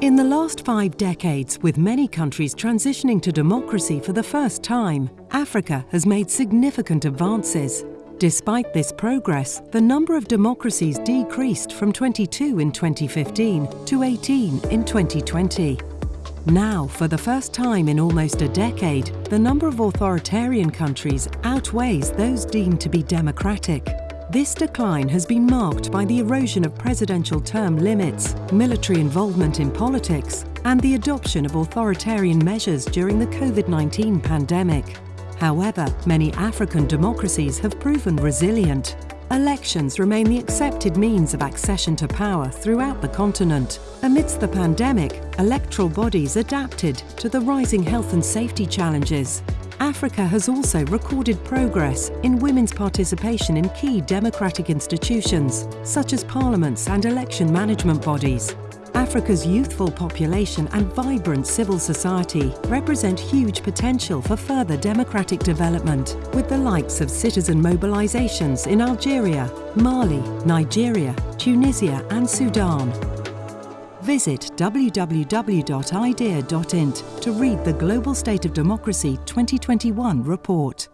In the last five decades, with many countries transitioning to democracy for the first time, Africa has made significant advances. Despite this progress, the number of democracies decreased from 22 in 2015 to 18 in 2020. Now, for the first time in almost a decade, the number of authoritarian countries outweighs those deemed to be democratic. This decline has been marked by the erosion of presidential term limits, military involvement in politics, and the adoption of authoritarian measures during the COVID-19 pandemic. However, many African democracies have proven resilient. Elections remain the accepted means of accession to power throughout the continent. Amidst the pandemic, electoral bodies adapted to the rising health and safety challenges Africa has also recorded progress in women's participation in key democratic institutions, such as parliaments and election management bodies. Africa's youthful population and vibrant civil society represent huge potential for further democratic development, with the likes of citizen mobilizations in Algeria, Mali, Nigeria, Tunisia and Sudan. Visit www.idea.int to read the Global State of Democracy 2021 report.